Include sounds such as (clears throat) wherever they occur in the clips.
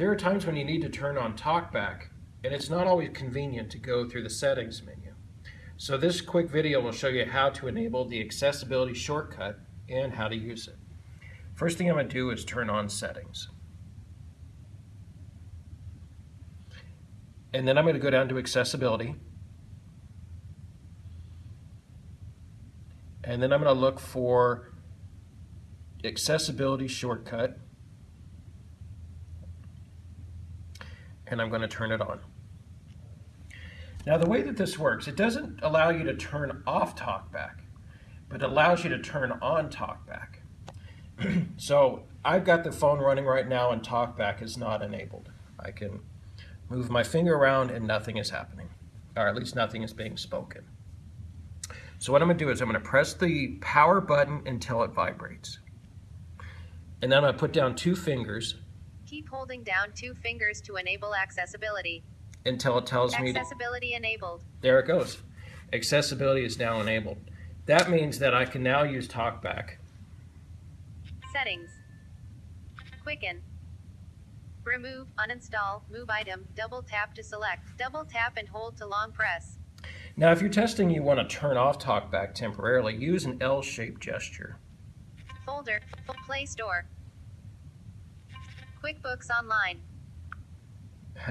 There are times when you need to turn on TalkBack, and it's not always convenient to go through the settings menu. So this quick video will show you how to enable the accessibility shortcut and how to use it. First thing I'm going to do is turn on settings. And then I'm going to go down to accessibility. And then I'm going to look for accessibility shortcut. And I'm going to turn it on. Now the way that this works, it doesn't allow you to turn off TalkBack, but it allows you to turn on TalkBack. (clears throat) so I've got the phone running right now and TalkBack is not enabled. I can move my finger around and nothing is happening, or at least nothing is being spoken. So what I'm going to do is I'm going to press the power button until it vibrates. And then I'm going to put down two fingers Keep holding down two fingers to enable accessibility. until it tells me Accessibility enabled. there it goes. Accessibility is now enabled. That means that I can now use TalkBack. Settings. Quicken. Remove, uninstall, move item, double tap to select, double tap and hold to long press. Now if you're testing you want to turn off TalkBack temporarily, use an L-shaped gesture. Folder, Play Store. QuickBooks Online. (laughs)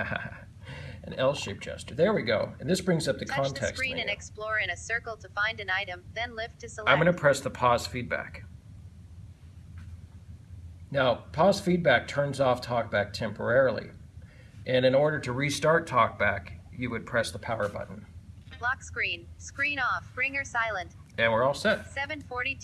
an L-shaped gesture. There we go. And this brings up the Touch the context screen menu. and explore in a circle to find an item, then lift to select. I'm going to press the pause feedback. Now, pause feedback turns off TalkBack temporarily. And in order to restart TalkBack, you would press the power button. Lock screen. Screen off. Bringer silent. And we're all set. 742.